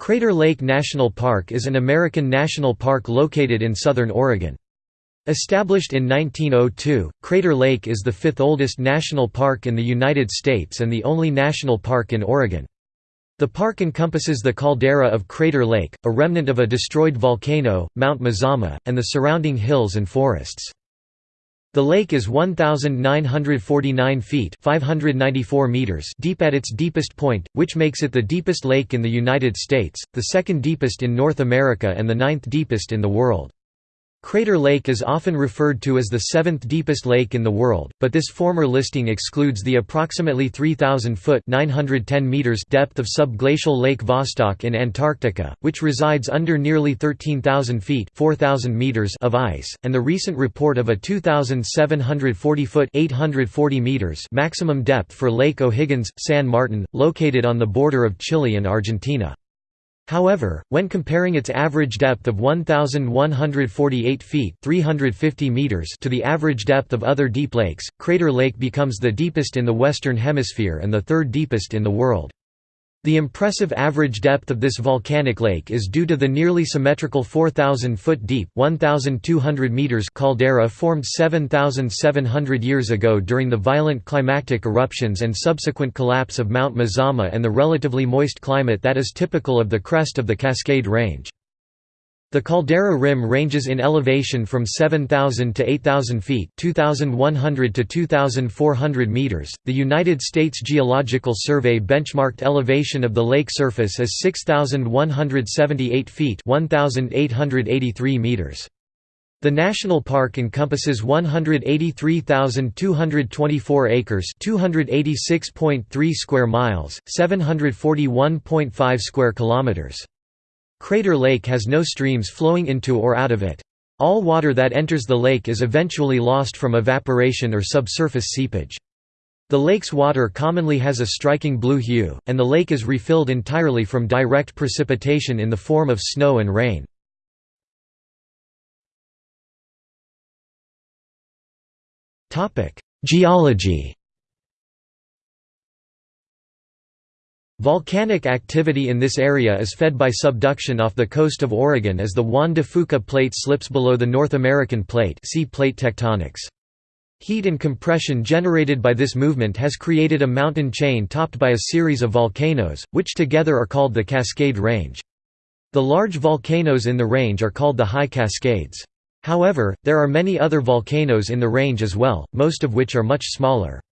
Crater Lake National Park is an American national park located in southern Oregon. Established in 1902, Crater Lake is the fifth oldest national park in the United States and the only national park in Oregon. The park encompasses the caldera of Crater Lake, a remnant of a destroyed volcano, Mount Mazama, and the surrounding hills and forests. The lake is 1,949 feet 594 meters deep at its deepest point, which makes it the deepest lake in the United States, the second deepest in North America and the ninth deepest in the world. Crater Lake is often referred to as the seventh deepest lake in the world, but this former listing excludes the approximately 3,000-foot depth of subglacial Lake Vostok in Antarctica, which resides under nearly 13,000 feet 4,000 meters of ice, and the recent report of a 2,740-foot 840 meters maximum depth for Lake O'Higgins, San Martin, located on the border of Chile and Argentina. However, when comparing its average depth of 1,148 feet 350 meters to the average depth of other deep lakes, Crater Lake becomes the deepest in the Western Hemisphere and the third deepest in the world. The impressive average depth of this volcanic lake is due to the nearly symmetrical 4,000-foot deep 1,200 meters caldera formed 7,700 years ago during the violent climactic eruptions and subsequent collapse of Mount Mazama and the relatively moist climate that is typical of the crest of the Cascade Range. The caldera rim ranges in elevation from 7,000 to 8,000 feet (2,100 to 2,400 meters). The United States Geological Survey benchmarked elevation of the lake surface as 6,178 feet (1,883 meters). The national park encompasses 183,224 acres, 286.3 square miles, 741.5 square kilometers. Crater Lake has no streams flowing into or out of it. All water that enters the lake is eventually lost from evaporation or subsurface seepage. The lake's water commonly has a striking blue hue, and the lake is refilled entirely from direct precipitation in the form of snow and rain. Geology Volcanic activity in this area is fed by subduction off the coast of Oregon as the Juan de Fuca plate slips below the North American plate see plate tectonics. Heat and compression generated by this movement has created a mountain chain topped by a series of volcanoes, which together are called the Cascade Range. The large volcanoes in the range are called the High Cascades. However, there are many other volcanoes in the range as well, most of which are much smaller.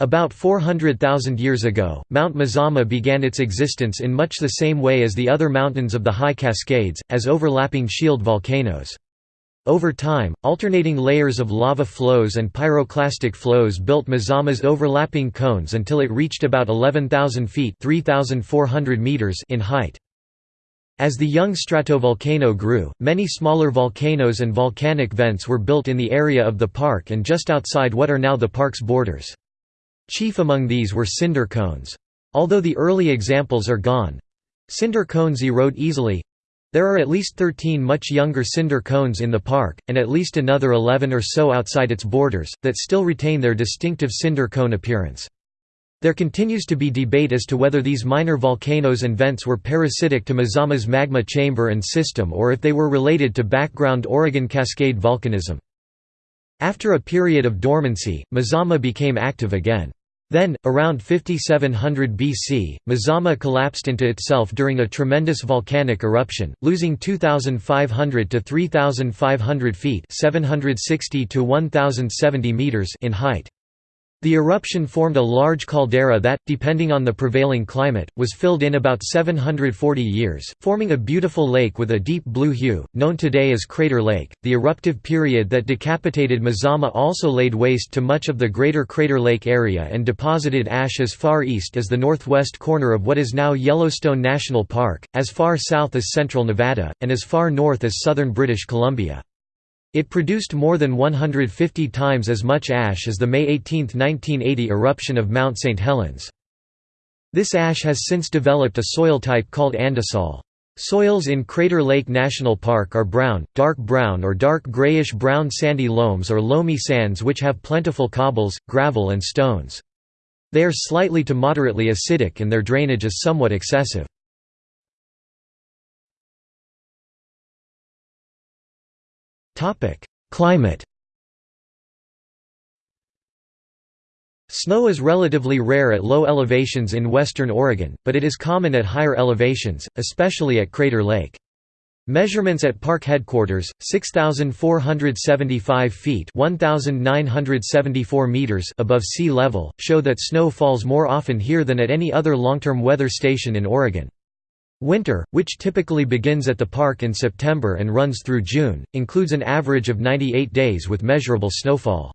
About 400,000 years ago, Mount Mazama began its existence in much the same way as the other mountains of the High Cascades, as overlapping shield volcanoes. Over time, alternating layers of lava flows and pyroclastic flows built Mazama's overlapping cones until it reached about 11,000 feet meters in height. As the young stratovolcano grew, many smaller volcanoes and volcanic vents were built in the area of the park and just outside what are now the park's borders. Chief among these were cinder cones. Although the early examples are gone—cinder cones erode easily, there are at least 13 much younger cinder cones in the park, and at least another 11 or so outside its borders, that still retain their distinctive cinder cone appearance. There continues to be debate as to whether these minor volcanoes and vents were parasitic to Mazama's magma chamber and system or if they were related to background Oregon Cascade volcanism. After a period of dormancy, Mazama became active again. Then, around 5700 BC, Mazama collapsed into itself during a tremendous volcanic eruption, losing 2,500 to 3,500 feet 760 to 1,070 meters in height. The eruption formed a large caldera that, depending on the prevailing climate, was filled in about 740 years, forming a beautiful lake with a deep blue hue, known today as Crater Lake. The eruptive period that decapitated Mazama also laid waste to much of the greater Crater Lake area and deposited ash as far east as the northwest corner of what is now Yellowstone National Park, as far south as central Nevada, and as far north as southern British Columbia. It produced more than 150 times as much ash as the May 18, 1980 eruption of Mount St. Helens. This ash has since developed a soil type called andisol. Soils in Crater Lake National Park are brown, dark brown or dark grayish-brown sandy loams or loamy sands which have plentiful cobbles, gravel and stones. They are slightly to moderately acidic and their drainage is somewhat excessive. Climate Snow is relatively rare at low elevations in western Oregon, but it is common at higher elevations, especially at Crater Lake. Measurements at park headquarters, 6,475 feet 1,974 meters above sea level, show that snow falls more often here than at any other long-term weather station in Oregon. Winter, which typically begins at the park in September and runs through June, includes an average of 98 days with measurable snowfall.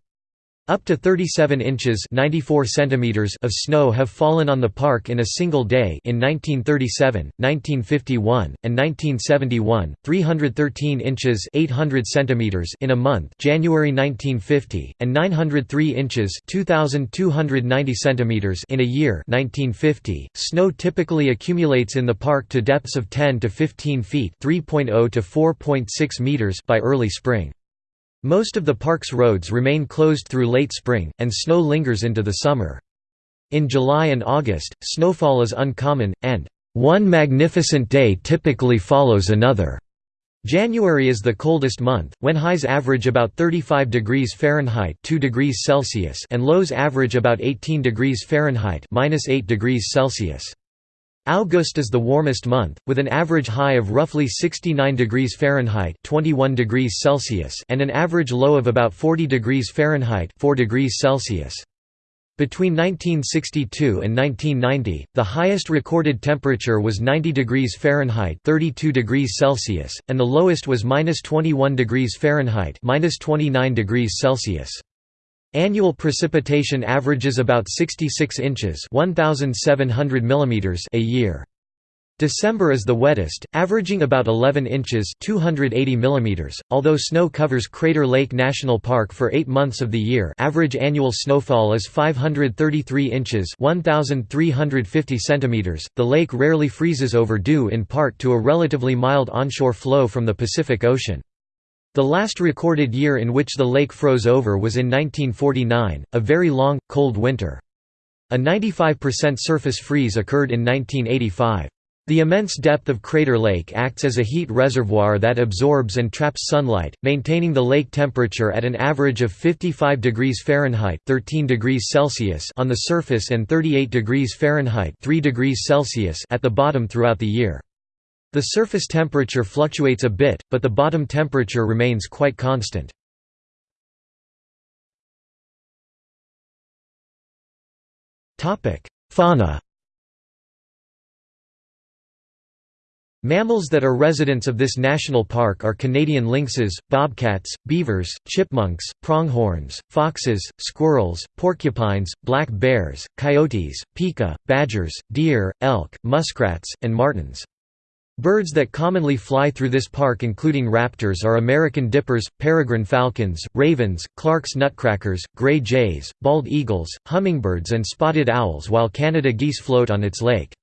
Up to 37 inches 94 centimeters of snow have fallen on the park in a single day in 1937, 1951, and 1971, 313 inches 800 centimeters in a month January 1950, and 903 inches 2,290 centimeters in a year 1950. .Snow typically accumulates in the park to depths of 10 to 15 feet 3.0 to 4.6 meters by early spring. Most of the park's roads remain closed through late spring, and snow lingers into the summer. In July and August, snowfall is uncommon, and one magnificent day typically follows another. January is the coldest month, when highs average about 35 degrees Fahrenheit 2 degrees Celsius and lows average about 18 degrees Fahrenheit 8 degrees Celsius. August is the warmest month, with an average high of roughly 69 degrees Fahrenheit 21 degrees Celsius and an average low of about 40 degrees Fahrenheit 4 degrees Celsius. Between 1962 and 1990, the highest recorded temperature was 90 degrees Fahrenheit 32 degrees Celsius, and the lowest was 21 degrees Fahrenheit 29 degrees Celsius. Annual precipitation averages about 66 inches 1,700 mm a year. December is the wettest, averaging about 11 inches 280 mm. .Although snow covers Crater Lake National Park for eight months of the year average annual snowfall is 533 inches 1,350 cm, the lake rarely freezes over due in part to a relatively mild onshore flow from the Pacific Ocean. The last recorded year in which the lake froze over was in 1949, a very long, cold winter. A 95% surface freeze occurred in 1985. The immense depth of Crater Lake acts as a heat reservoir that absorbs and traps sunlight, maintaining the lake temperature at an average of 55 degrees Fahrenheit 13 degrees Celsius on the surface and 38 degrees Fahrenheit 3 degrees Celsius at the bottom throughout the year. The surface temperature fluctuates a bit, but the bottom temperature remains quite constant. Fauna Mammals that are residents of this national park are Canadian lynxes, bobcats, beavers, chipmunks, pronghorns, foxes, squirrels, porcupines, black bears, coyotes, pika, badgers, deer, elk, muskrats, and martens. Birds that commonly fly through this park including raptors are American dippers, peregrine falcons, ravens, Clark's nutcrackers, gray jays, bald eagles, hummingbirds and spotted owls while Canada geese float on its lake.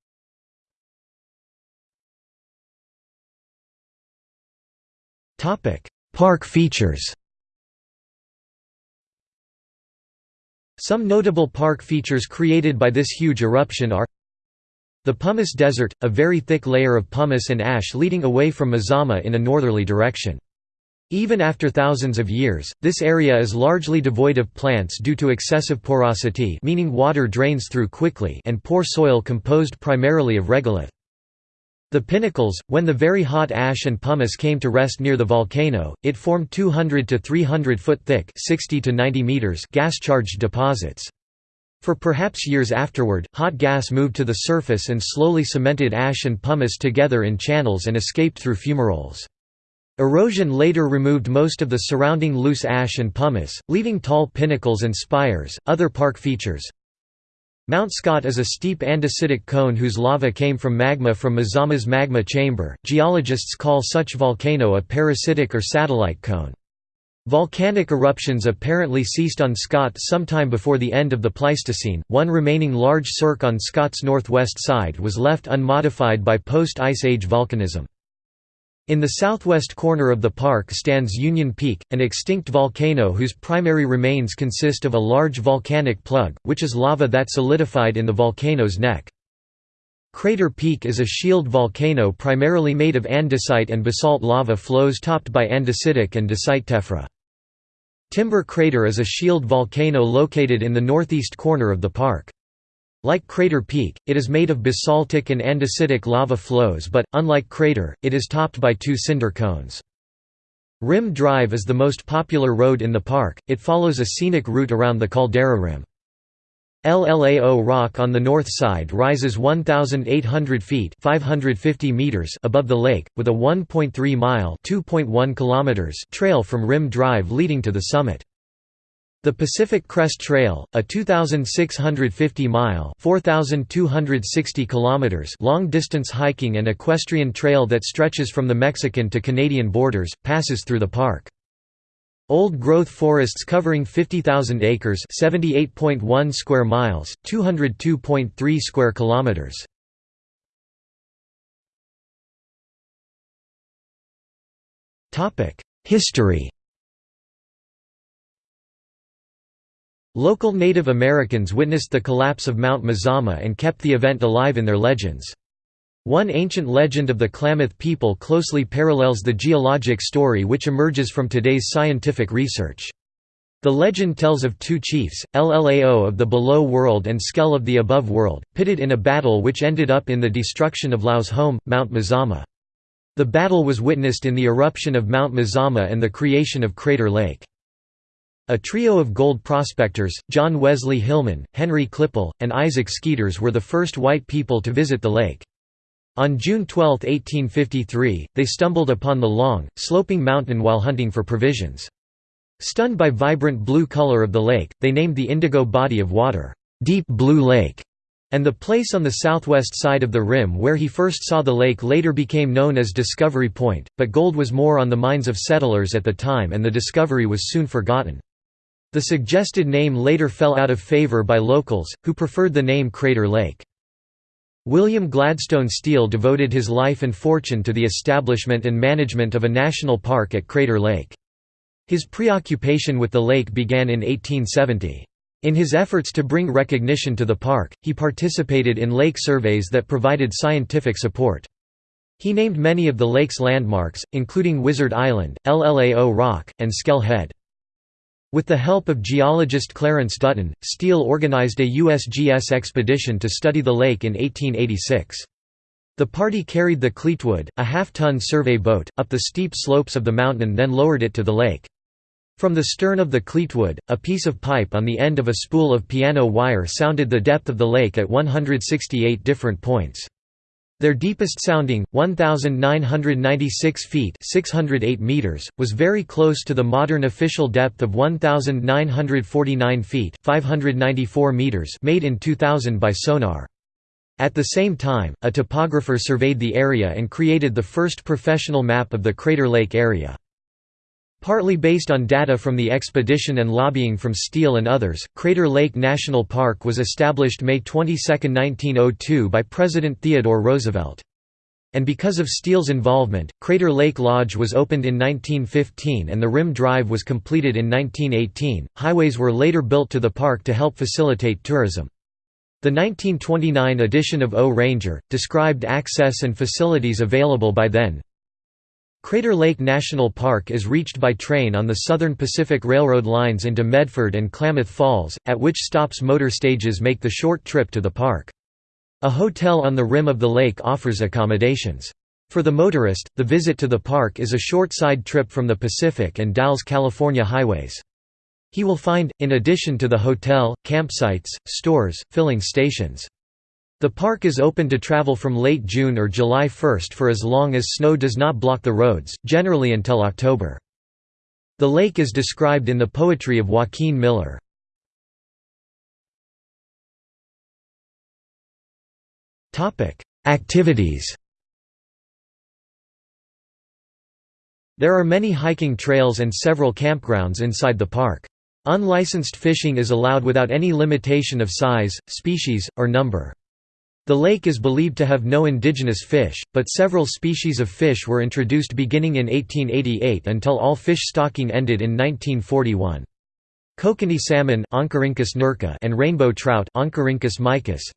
Park features Some notable park features created by this huge eruption are the Pumice Desert, a very thick layer of pumice and ash leading away from Mazama in a northerly direction. Even after thousands of years, this area is largely devoid of plants due to excessive porosity meaning water drains through quickly and poor soil composed primarily of regolith. The pinnacles, when the very hot ash and pumice came to rest near the volcano, it formed 200 to 300 foot thick 60 to 90 meters gas-charged deposits. For perhaps years afterward, hot gas moved to the surface and slowly cemented ash and pumice together in channels and escaped through fumaroles. Erosion later removed most of the surrounding loose ash and pumice, leaving tall pinnacles and spires. Other park features Mount Scott is a steep andesitic cone whose lava came from magma from Mazama's magma chamber. Geologists call such volcano a parasitic or satellite cone. Volcanic eruptions apparently ceased on Scott sometime before the end of the Pleistocene. One remaining large cirque on Scott's northwest side was left unmodified by post-Ice Age volcanism. In the southwest corner of the park stands Union Peak, an extinct volcano whose primary remains consist of a large volcanic plug, which is lava that solidified in the volcano's neck. Crater Peak is a shield volcano primarily made of andesite and basalt lava flows topped by andesitic and dacite tephra. Timber Crater is a shield volcano located in the northeast corner of the park. Like Crater Peak, it is made of basaltic and andesitic lava flows but, unlike Crater, it is topped by two cinder cones. Rim Drive is the most popular road in the park, it follows a scenic route around the caldera rim. LLAO Rock on the north side rises 1,800 feet 550 meters above the lake, with a 1.3-mile trail from Rim Drive leading to the summit. The Pacific Crest Trail, a 2,650-mile (4,260 kilometers) long-distance hiking and equestrian trail that stretches from the Mexican to Canadian borders, passes through the park. Old-growth forests covering 50,000 acres (78.1 square miles, 202.3 square kilometers). Topic: History Local Native Americans witnessed the collapse of Mount Mazama and kept the event alive in their legends. One ancient legend of the Klamath people closely parallels the geologic story which emerges from today's scientific research. The legend tells of two chiefs, Llao of the below world and Skell of the above world, pitted in a battle which ended up in the destruction of Llao's home, Mount Mazama. The battle was witnessed in the eruption of Mount Mazama and the creation of Crater Lake. A trio of gold prospectors, John Wesley Hillman, Henry Klippel, and Isaac Skeeters were the first white people to visit the lake. On June 12, 1853, they stumbled upon the long, sloping mountain while hunting for provisions. Stunned by vibrant blue color of the lake, they named the indigo body of water, Deep Blue Lake, and the place on the southwest side of the rim where he first saw the lake later became known as Discovery Point, but gold was more on the minds of settlers at the time and the discovery was soon forgotten. The suggested name later fell out of favor by locals, who preferred the name Crater Lake. William Gladstone Steele devoted his life and fortune to the establishment and management of a national park at Crater Lake. His preoccupation with the lake began in 1870. In his efforts to bring recognition to the park, he participated in lake surveys that provided scientific support. He named many of the lake's landmarks, including Wizard Island, Llao Rock, and Skell Head. With the help of geologist Clarence Dutton, Steele organized a USGS expedition to study the lake in 1886. The party carried the Cleetwood, a half-ton survey boat, up the steep slopes of the mountain then lowered it to the lake. From the stern of the Cleetwood, a piece of pipe on the end of a spool of piano wire sounded the depth of the lake at 168 different points. Their deepest sounding, 1,996 feet 608 meters, was very close to the modern official depth of 1,949 feet 594 meters made in 2000 by sonar. At the same time, a topographer surveyed the area and created the first professional map of the Crater Lake area. Partly based on data from the expedition and lobbying from Steele and others, Crater Lake National Park was established May 22, 1902 by President Theodore Roosevelt. And because of Steele's involvement, Crater Lake Lodge was opened in 1915 and the Rim Drive was completed in 1918. Highways were later built to the park to help facilitate tourism. The 1929 edition of O Ranger, described access and facilities available by then, Crater Lake National Park is reached by train on the Southern Pacific Railroad lines into Medford and Klamath Falls, at which stops motor stages make the short trip to the park. A hotel on the rim of the lake offers accommodations. For the motorist, the visit to the park is a short side trip from the Pacific and Dalles California highways. He will find, in addition to the hotel, campsites, stores, filling stations. The park is open to travel from late June or July 1 for as long as snow does not block the roads, generally until October. The lake is described in the poetry of Joaquin Miller. Activities There are many hiking trails and several campgrounds inside the park. Unlicensed fishing is allowed without any limitation of size, species, or number. The lake is believed to have no indigenous fish, but several species of fish were introduced beginning in 1888 until all fish stocking ended in 1941. Kokanee salmon and rainbow trout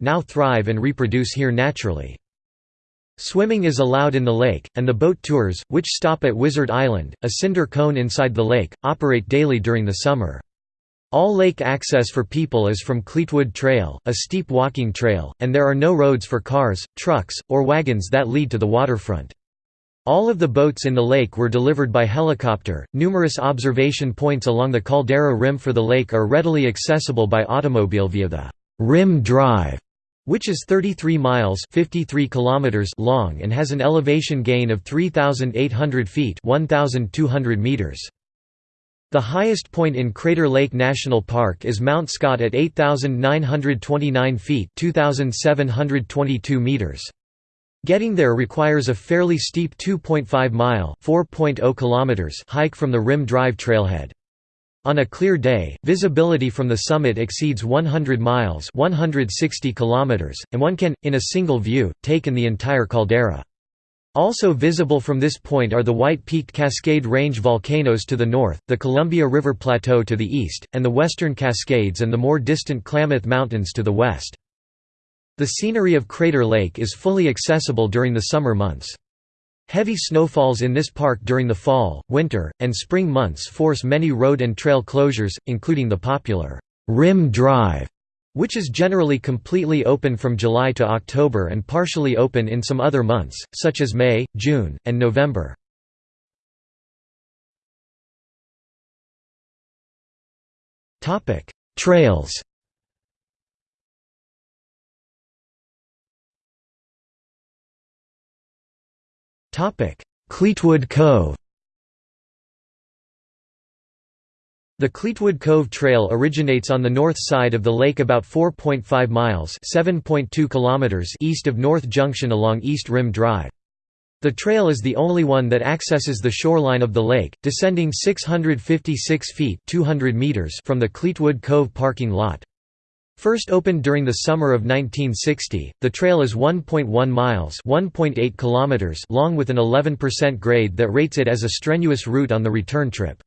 now thrive and reproduce here naturally. Swimming is allowed in the lake, and the boat tours, which stop at Wizard Island, a cinder cone inside the lake, operate daily during the summer. All lake access for people is from Cleetwood Trail, a steep walking trail, and there are no roads for cars, trucks, or wagons that lead to the waterfront. All of the boats in the lake were delivered by helicopter. Numerous observation points along the caldera rim for the lake are readily accessible by automobile via the Rim Drive, which is 33 miles 53 kilometers long and has an elevation gain of 3,800 feet 1,200 meters. The highest point in Crater Lake National Park is Mount Scott at 8,929 feet 2,722 meters. Getting there requires a fairly steep 2.5-mile hike from the Rim Drive trailhead. On a clear day, visibility from the summit exceeds 100 miles 160 kilometers, and one can, in a single view, take in the entire caldera. Also visible from this point are the White-peaked Cascade Range volcanoes to the north, the Columbia River Plateau to the east, and the Western Cascades and the more distant Klamath Mountains to the west. The scenery of Crater Lake is fully accessible during the summer months. Heavy snowfalls in this park during the fall, winter, and spring months force many road and trail closures, including the popular Rim Drive which is generally completely open from July to October and partially open in some other months, such as May, June, and November. Trails Cleetwood Cove The Cleetwood Cove Trail originates on the north side of the lake about 4.5 miles east of North Junction along East Rim Drive. The trail is the only one that accesses the shoreline of the lake, descending 656 feet 200 meters from the Cleetwood Cove parking lot. First opened during the summer of 1960, the trail is 1.1 miles (1.8 kilometers) long with an 11% grade that rates it as a strenuous route on the return trip.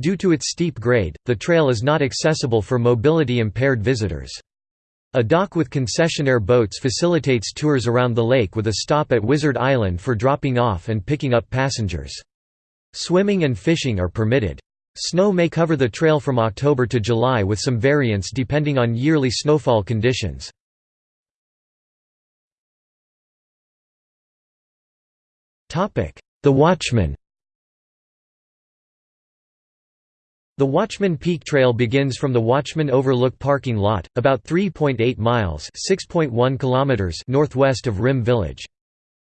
Due to its steep grade, the trail is not accessible for mobility-impaired visitors. A dock with concessionaire boats facilitates tours around the lake with a stop at Wizard Island for dropping off and picking up passengers. Swimming and fishing are permitted. Snow may cover the trail from October to July with some variance depending on yearly snowfall conditions. The Watchman The Watchman Peak Trail begins from the Watchman Overlook parking lot, about 3.8 miles kilometers northwest of Rim Village.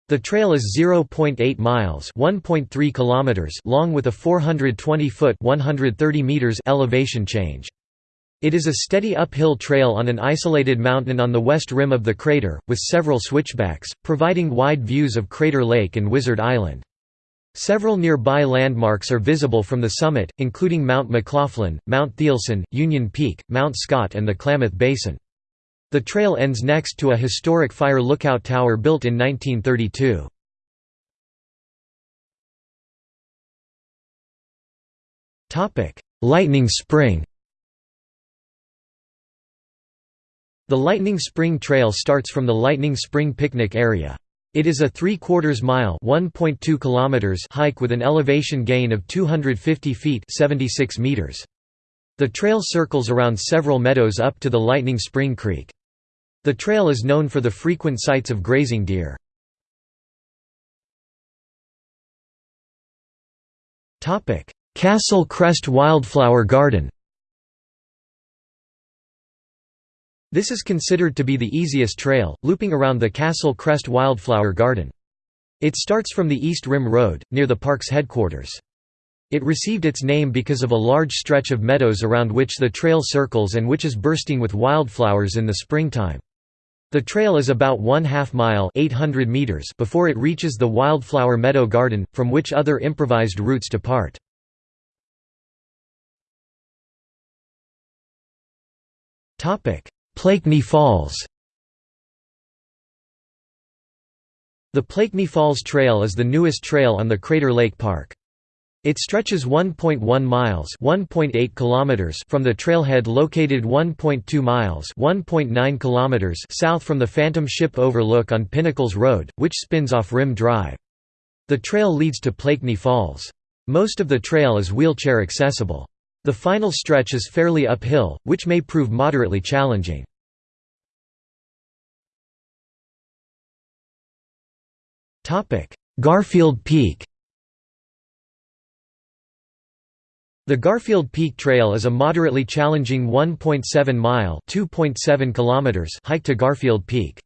The trail is 0.8 miles 1.3 kilometers long with a 420-foot 130 meters elevation change. It is a steady uphill trail on an isolated mountain on the west rim of the crater, with several switchbacks, providing wide views of Crater Lake and Wizard Island. Several nearby landmarks are visible from the summit, including Mount McLaughlin, Mount Thielsen, Union Peak, Mount Scott and the Klamath Basin. The trail ends next to a historic fire lookout tower built in 1932. Lightning Spring The Lightning Spring Trail starts from the Lightning Spring picnic area. It is a 3 quarters mile (1.2 kilometers) hike with an elevation gain of 250 feet (76 meters). The trail circles around several meadows up to the Lightning Spring Creek. The trail is known for the frequent sights of grazing deer. Castle Crest Wildflower Garden. This is considered to be the easiest trail, looping around the Castle Crest Wildflower Garden. It starts from the East Rim Road, near the park's headquarters. It received its name because of a large stretch of meadows around which the trail circles and which is bursting with wildflowers in the springtime. The trail is about one half mile 800 meters before it reaches the Wildflower Meadow Garden, from which other improvised routes depart. Plaikni Falls The Plaikni Falls Trail is the newest trail on the Crater Lake Park. It stretches 1.1 miles (1.8 kilometers) from the trailhead located 1.2 miles (1.9 kilometers) south from the Phantom Ship Overlook on Pinnacles Road, which spins off Rim Drive. The trail leads to Plaikni Falls. Most of the trail is wheelchair accessible. The final stretch is fairly uphill, which may prove moderately challenging. Garfield Peak The Garfield Peak Trail is a moderately challenging 1.7-mile hike to Garfield Peak.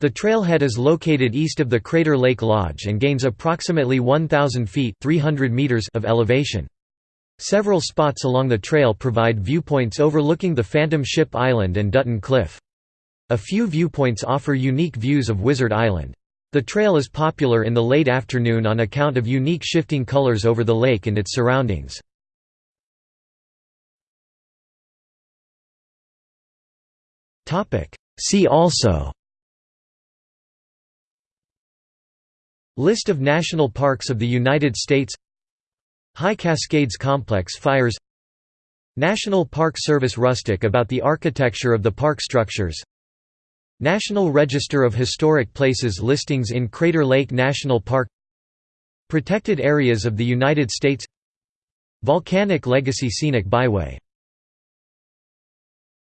The trailhead is located east of the Crater Lake Lodge and gains approximately 1,000 feet 300 meters of elevation. Several spots along the trail provide viewpoints overlooking the Phantom Ship Island and Dutton Cliff. A few viewpoints offer unique views of Wizard Island. The trail is popular in the late afternoon on account of unique shifting colors over the lake and its surroundings. See also List of national parks of the United States High Cascades Complex fires National Park Service Rustic about the architecture of the park structures National Register of Historic Places listings in Crater Lake National Park Protected areas of the United States Volcanic Legacy Scenic Byway